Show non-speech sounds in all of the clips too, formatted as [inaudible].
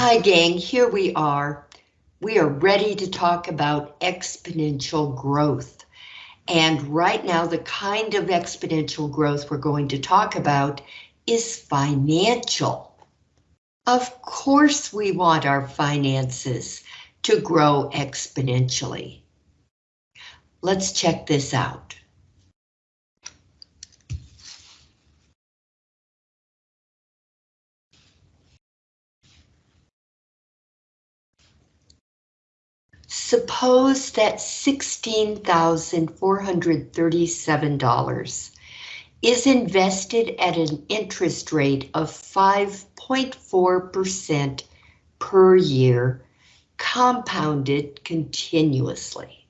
Hi gang, here we are. We are ready to talk about exponential growth. And right now, the kind of exponential growth we're going to talk about is financial. Of course, we want our finances to grow exponentially. Let's check this out. Suppose that $16,437 is invested at an interest rate of 5.4% per year, compounded continuously.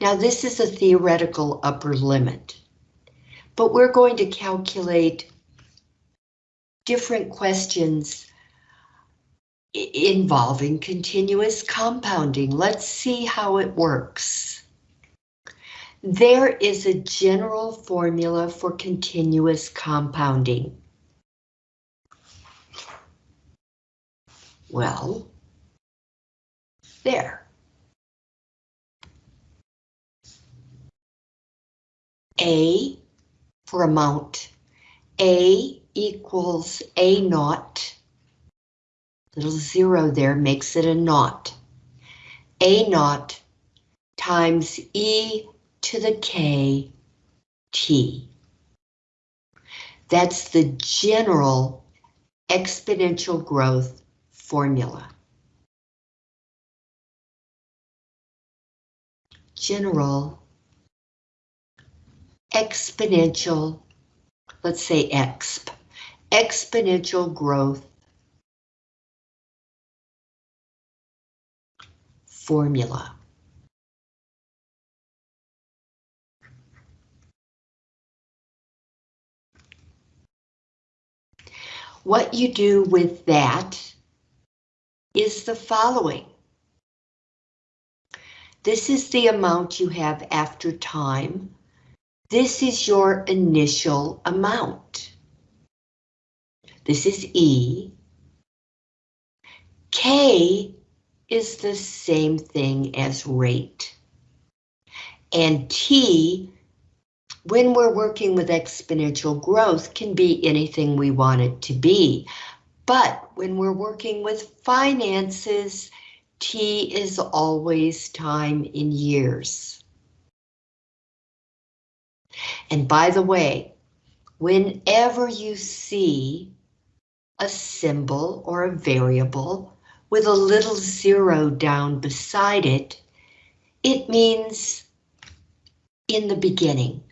Now this is a theoretical upper limit, but we're going to calculate different questions involving continuous compounding. Let's see how it works. There is a general formula for continuous compounding. Well, there. A for amount. A equals A naught Little zero there makes it a naught. A naught times e to the k t. That's the general exponential growth formula. General exponential, let's say exp, exponential growth formula. What you do with that is the following. This is the amount you have after time. This is your initial amount. This is E. K is the same thing as rate. And T, when we're working with exponential growth, can be anything we want it to be. But when we're working with finances, T is always time in years. And by the way, whenever you see a symbol or a variable with a little zero down beside it, it means in the beginning.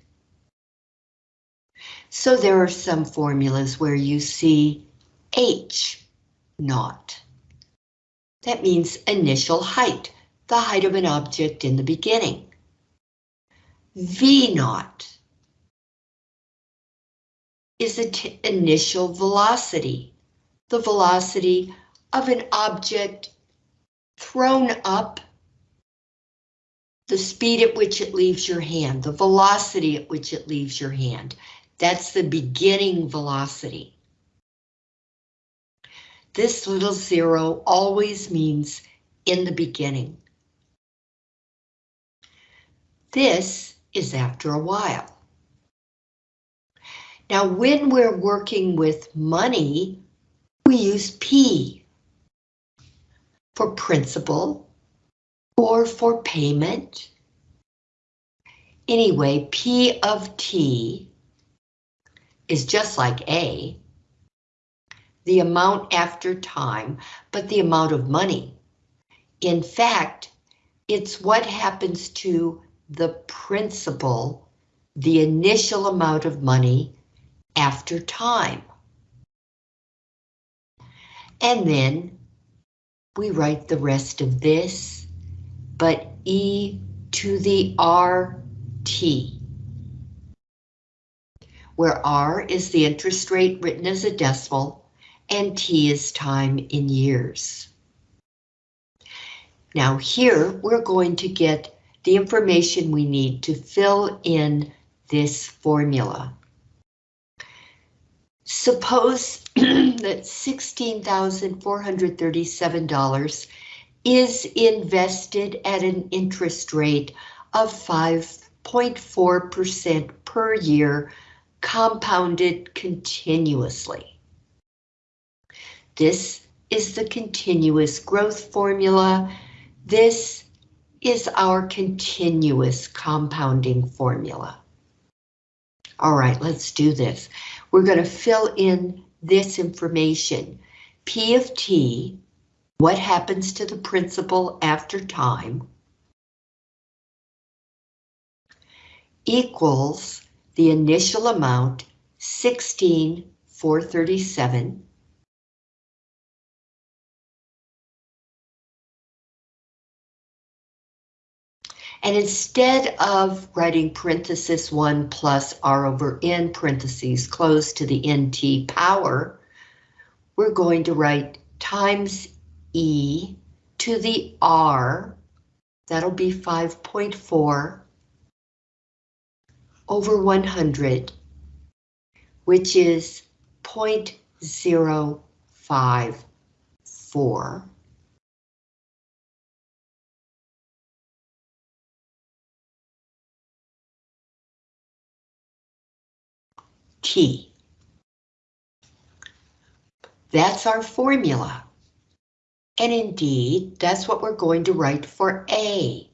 So there are some formulas where you see H naught. That means initial height, the height of an object in the beginning. V naught is the initial velocity, the velocity of an object thrown up, the speed at which it leaves your hand, the velocity at which it leaves your hand. That's the beginning velocity. This little zero always means in the beginning. This is after a while. Now, when we're working with money, we use P for principal or for payment. Anyway, P of T is just like A, the amount after time, but the amount of money. In fact, it's what happens to the principal, the initial amount of money after time. And then we write the rest of this, but e to the RT, where R is the interest rate written as a decimal and T is time in years. Now here we're going to get the information we need to fill in this formula. Suppose [clears throat] that $16,437 is invested at an interest rate of 5.4% per year, compounded continuously. This is the continuous growth formula. This is our continuous compounding formula. All right, let's do this. We're going to fill in this information. P of T, what happens to the principal after time, equals the initial amount, 16,437, And instead of writing parenthesis 1 plus r over n parentheses close to the nt power, we're going to write times e to the r, that'll be 5.4 over 100, which is 0.054. T. That's our formula. And indeed, that's what we're going to write for A.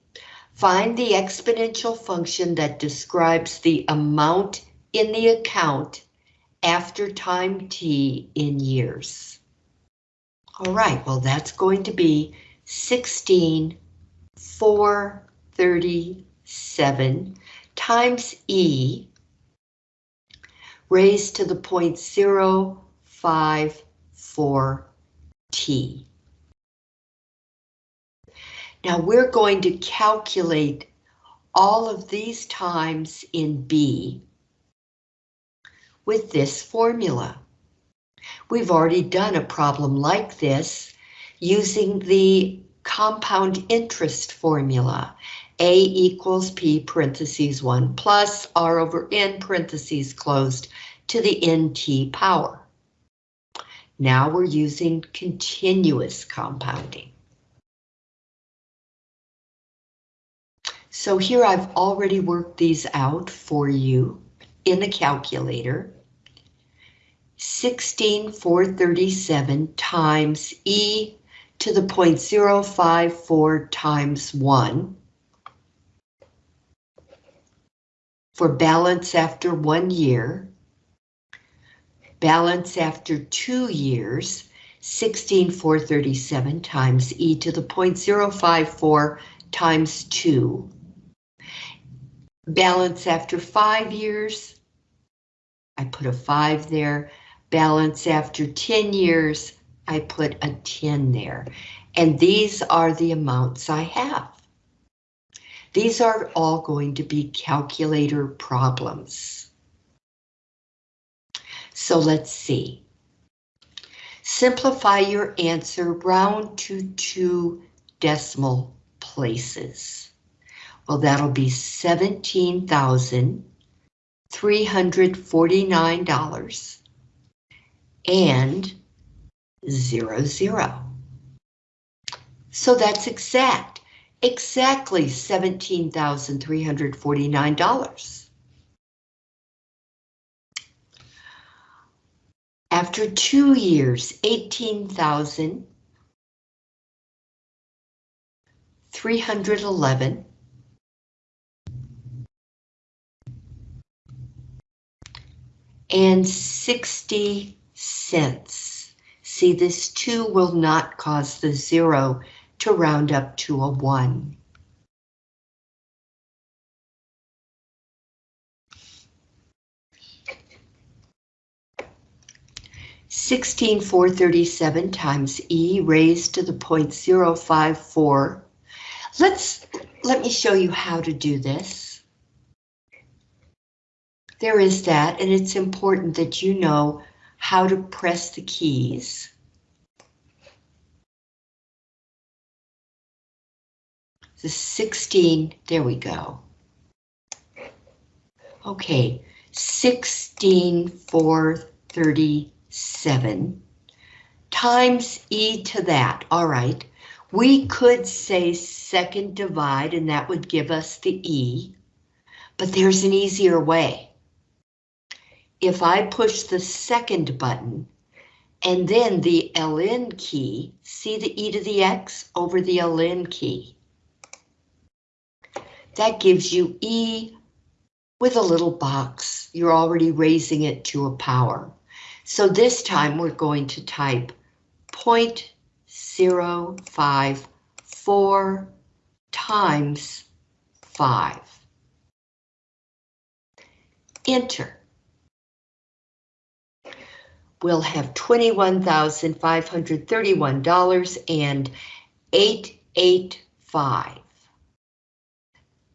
Find the exponential function that describes the amount in the account after time t in years. All right, well, that's going to be 16, 437 times E raised to the point 054 t. Now we're going to calculate all of these times in B with this formula. We've already done a problem like this using the compound interest formula. A equals P parentheses 1 plus R over N parentheses closed to the NT power. Now we're using continuous compounding. So here I've already worked these out for you in the calculator. 16,437 times e to the 0.054 times 1 for balance after one year, balance after two years, 16,437 times e to the 0.054 times 2 Balance after five years, I put a five there. Balance after 10 years, I put a 10 there. And these are the amounts I have. These are all going to be calculator problems. So let's see. Simplify your answer round to two decimal places. Well, that'll be $17,349 and zero zero. So that's exact, exactly $17,349. After two years, 18,311 and 60 cents. See, this 2 will not cause the 0 to round up to a 1. Sixteen four thirty seven times E raised to the point zero five four. Let's let me show you how to do this. There is that, and it's important that you know how to press the keys. The 16, there we go. Okay, 16 4 437 times e to that. All right, we could say second divide and that would give us the e, but there's an easier way. If I push the second button and then the ln key, see the e to the x over the ln key. That gives you e with a little box. You're already raising it to a power. So this time we're going to type 0.054 times 5. Enter. We'll have $21,531 and 885.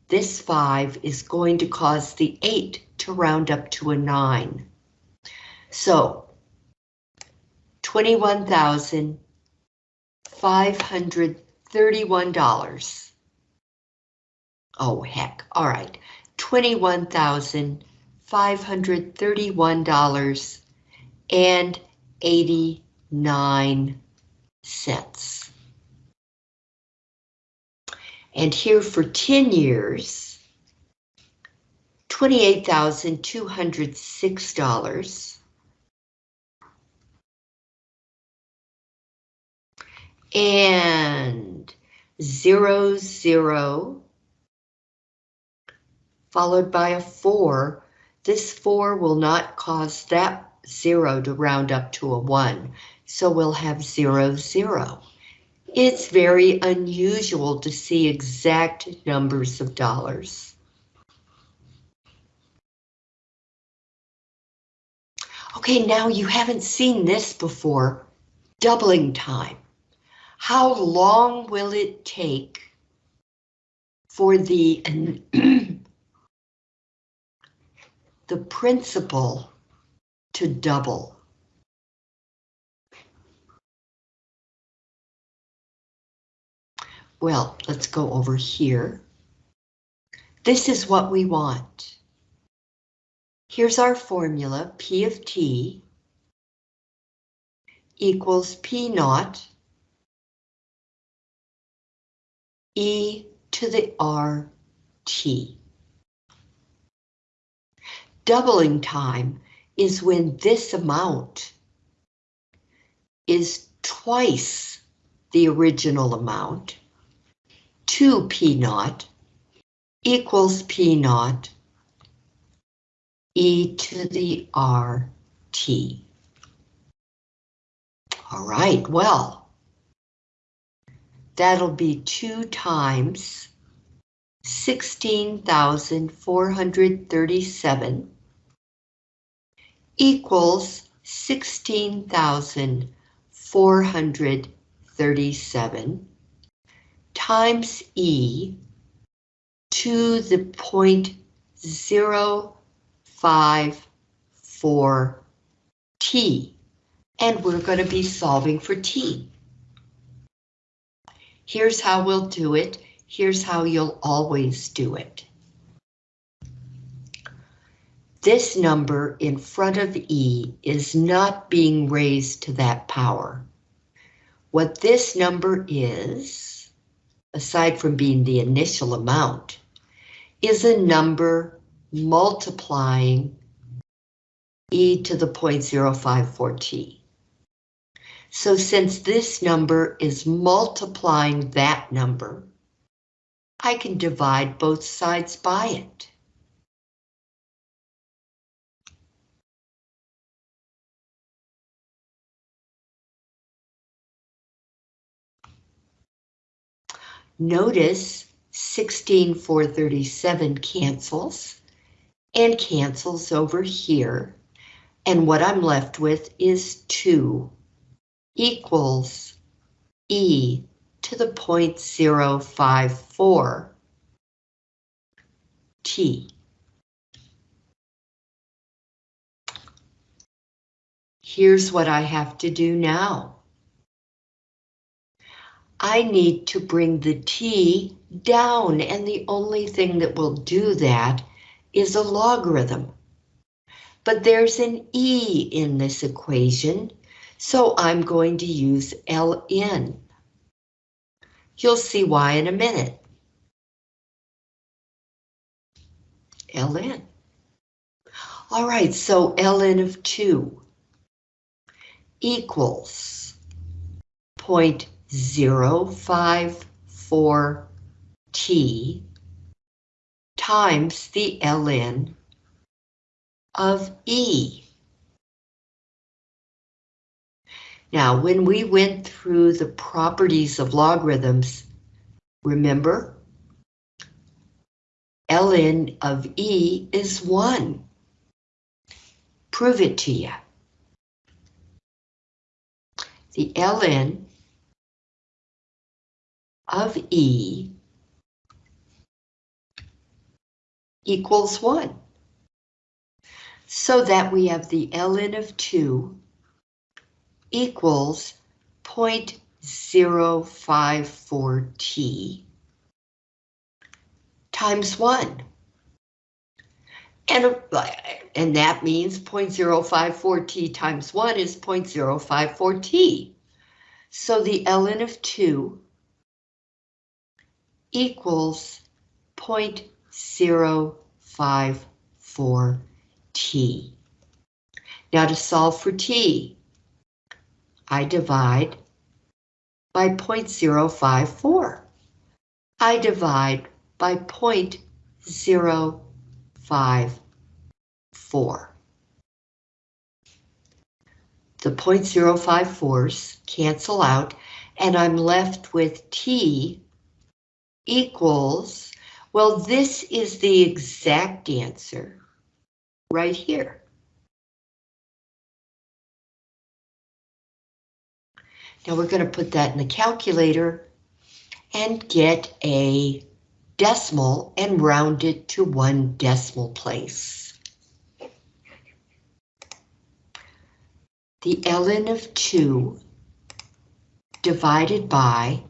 This 5 is going to cause the 8 to round up to a 9. So $21,531. Oh, heck. All right. $21,531 and 89 cents. And here for 10 years, $28,206. and zero, zero, followed by a four. This four will not cause that zero to round up to a one, so we'll have zero, zero. It's very unusual to see exact numbers of dollars. Okay, now you haven't seen this before, doubling time. How long will it take for the [clears throat] the principal to double? Well, let's go over here. This is what we want. Here's our formula, P of T equals P naught e to the RT. Doubling time is when this amount is twice the original amount, 2 P naught equals P naught e to the RT. All right, well, That'll be two times 16,437 equals 16,437 times E to the point zero five four T. And we're going to be solving for T. Here's how we'll do it. Here's how you'll always do it. This number in front of E is not being raised to that power. What this number is, aside from being the initial amount, is a number multiplying e to the 0.054t. So since this number is multiplying that number, I can divide both sides by it. Notice 16437 cancels and cancels over here. And what I'm left with is 2 equals e to the 0.054 t. Here's what I have to do now. I need to bring the t down, and the only thing that will do that is a logarithm. But there's an e in this equation, so I'm going to use ln. You'll see why in a minute. ln. All right, so ln of 2 equals 0.2 Zero five four t times the ln of E. Now, when we went through the properties of logarithms, remember, ln of E is 1. Prove it to you. The ln of E equals 1. So that we have the ln of 2 equals 0.054t times 1. And, and that means 0.054t times 1 is 0.054t. So the ln of 2 equals 0.054 t. Now to solve for t, I divide by 0.054. I divide by 0.054. The 0.054s cancel out, and I'm left with t equals, well, this is the exact answer right here. Now we're going to put that in the calculator and get a decimal and round it to one decimal place. The ln of 2 divided by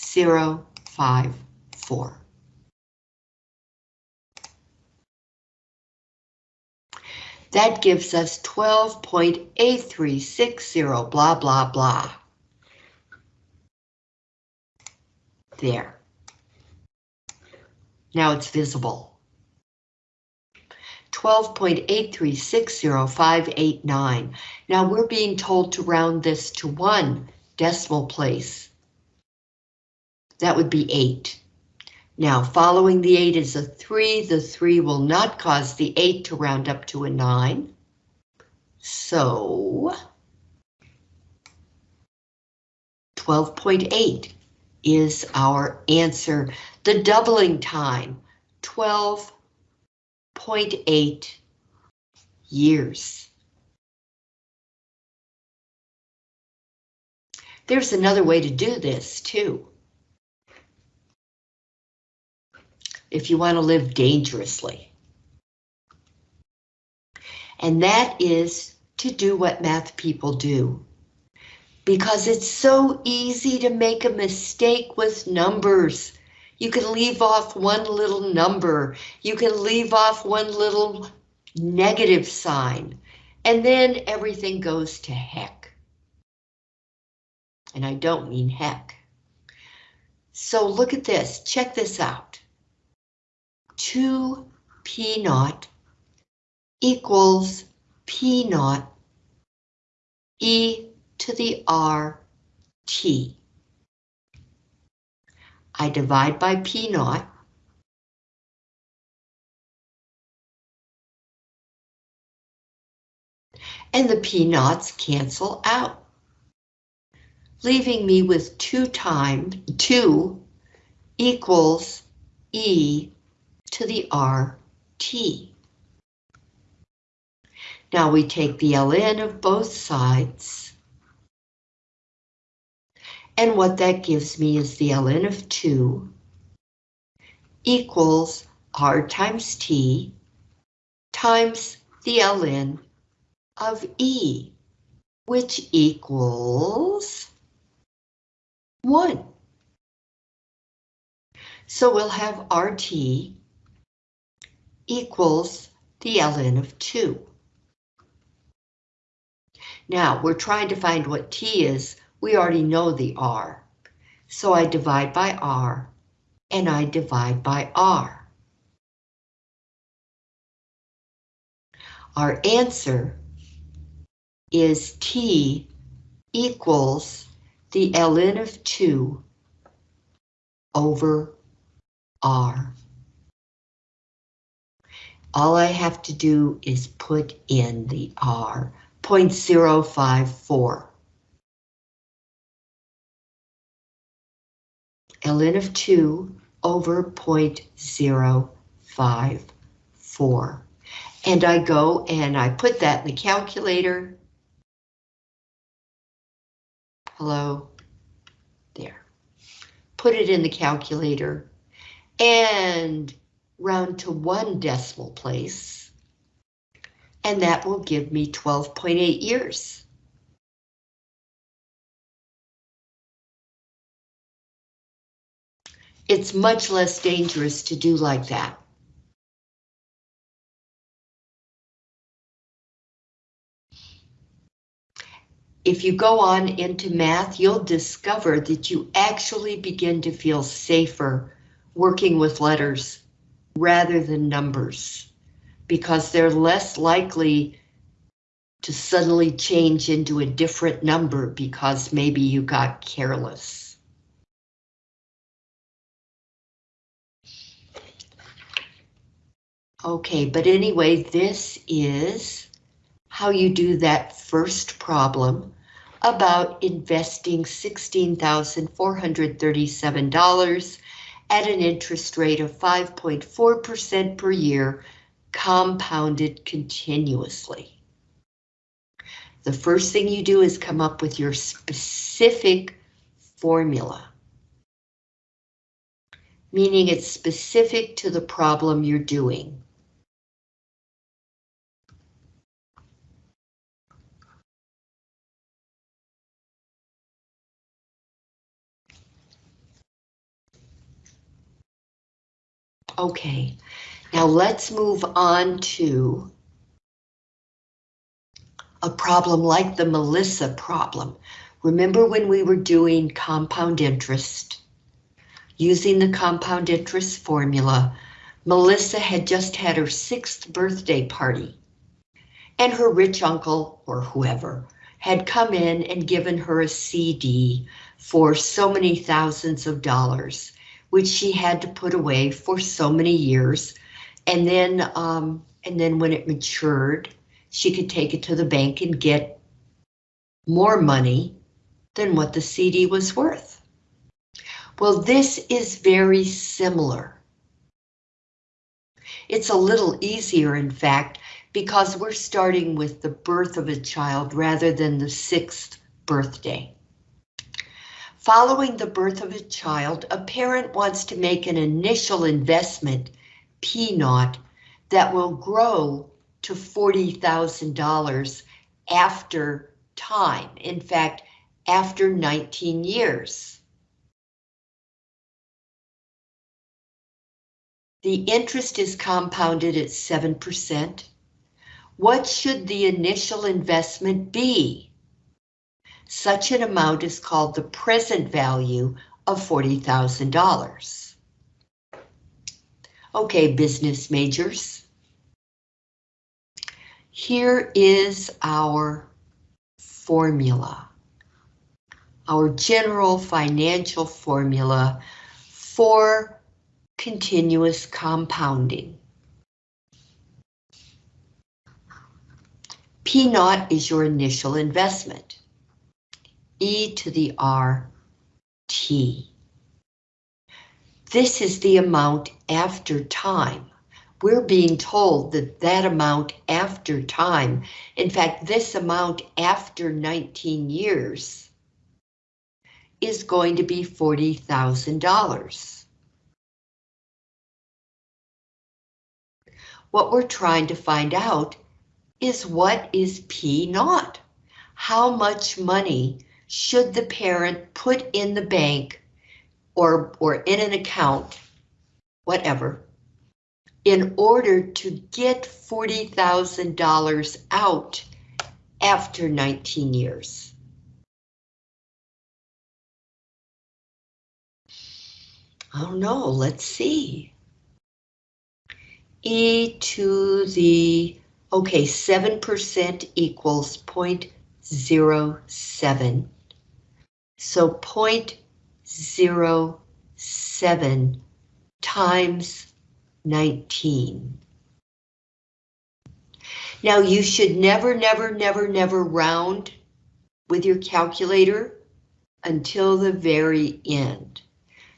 0.054. That gives us 12.8360, blah, blah, blah. There. Now it's visible. 12.8360589. Now we're being told to round this to one decimal place. That would be 8. Now, following the 8 is a 3. The 3 will not cause the 8 to round up to a 9. So, 12.8 is our answer. The doubling time, 12.8 years. There's another way to do this too. If you want to live dangerously. And that is to do what math people do. Because it's so easy to make a mistake with numbers. You can leave off one little number. You can leave off one little negative sign. And then everything goes to heck. And I don't mean heck. So look at this. Check this out. 2 P naught equals P naught e to the r t. I divide by P naught. And the P naughts cancel out, leaving me with 2 times 2 equals e to the RT. Now we take the ln of both sides. And what that gives me is the ln of 2 equals r times t times the ln of e, which equals 1. So we'll have RT equals the ln of 2. Now, we're trying to find what t is. We already know the r. So I divide by r, and I divide by r. Our answer is t equals the ln of 2 over r. All I have to do is put in the r, 0.054. ln of 2 over 0.054. And I go and I put that in the calculator. Hello, there. Put it in the calculator and round to one decimal place. And that will give me 12.8 years. It's much less dangerous to do like that. If you go on into math, you'll discover that you actually begin to feel safer working with letters rather than numbers because they're less likely to suddenly change into a different number because maybe you got careless. Okay, but anyway, this is how you do that first problem about investing $16,437 at an interest rate of 5.4% per year, compounded continuously. The first thing you do is come up with your specific formula meaning it's specific to the problem you're doing. Okay, now let's move on to a problem like the Melissa problem. Remember when we were doing compound interest? Using the compound interest formula, Melissa had just had her sixth birthday party. And her rich uncle, or whoever, had come in and given her a CD for so many thousands of dollars which she had to put away for so many years. And then, um, and then when it matured, she could take it to the bank and get more money than what the CD was worth. Well, this is very similar. It's a little easier, in fact, because we're starting with the birth of a child rather than the sixth birthday. Following the birth of a child, a parent wants to make an initial investment, P naught, that will grow to $40,000 after time. In fact, after 19 years. The interest is compounded at 7%. What should the initial investment be? Such an amount is called the present value of $40,000. Okay, business majors. Here is our formula, our general financial formula for continuous compounding. P naught is your initial investment e to the r t. This is the amount after time. We're being told that that amount after time, in fact, this amount after 19 years, is going to be $40,000. What we're trying to find out is what is P naught? How much money should the parent put in the bank or, or in an account, whatever, in order to get $40,000 out after 19 years? I don't know, let's see. E to the, okay, 7% equals 0.07. So 0.07 times 19. Now you should never, never, never, never round with your calculator until the very end.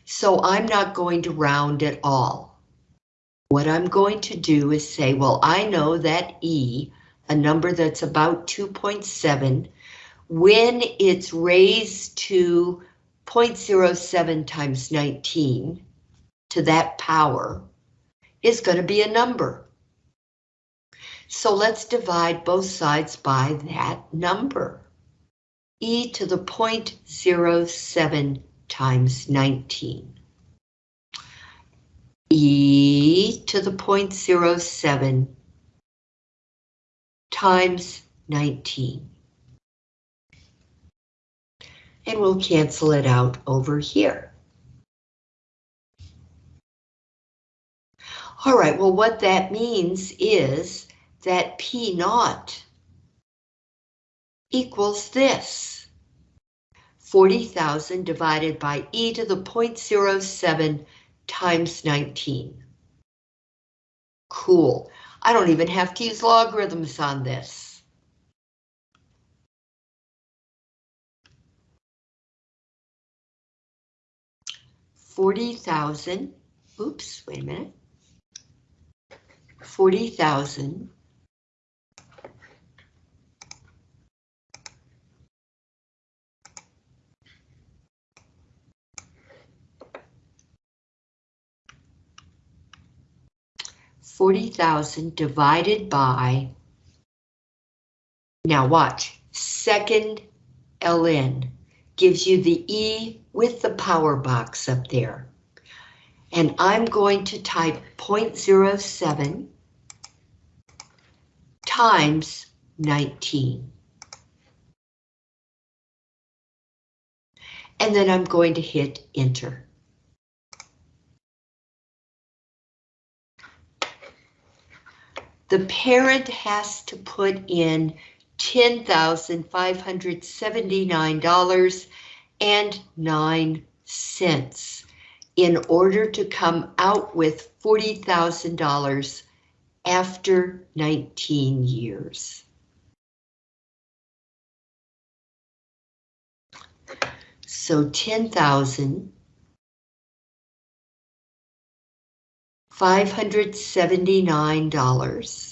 So I'm not going to round at all. What I'm going to do is say, well, I know that E, a number that's about 2.7, when it's raised to 0.07 times 19 to that power, is going to be a number. So let's divide both sides by that number. e to the 0.07 times 19. e to the 0.07 times 19. And we'll cancel it out over here. All right, well, what that means is that P naught equals this. 40,000 divided by e to the 0.07 times 19. Cool. I don't even have to use logarithms on this. Forty thousand, oops, wait a minute. 40,000 40,000 divided by, now watch, second ln gives you the E with the power box up there. And I'm going to type 0.07 times 19. And then I'm going to hit enter. the parent has to put in $10,579.09 in order to come out with $40,000 after 19 years. So 10,000 $579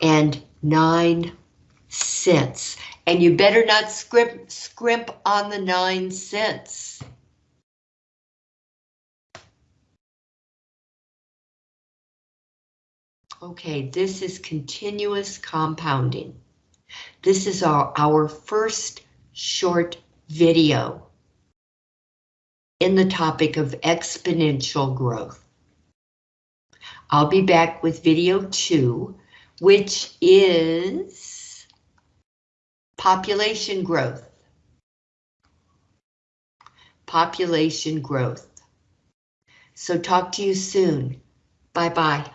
and nine cents. And you better not scrimp, scrimp on the nine cents. Okay, this is continuous compounding. This is our, our first short video in the topic of exponential growth. I'll be back with video two, which is population growth. Population growth. So talk to you soon. Bye-bye.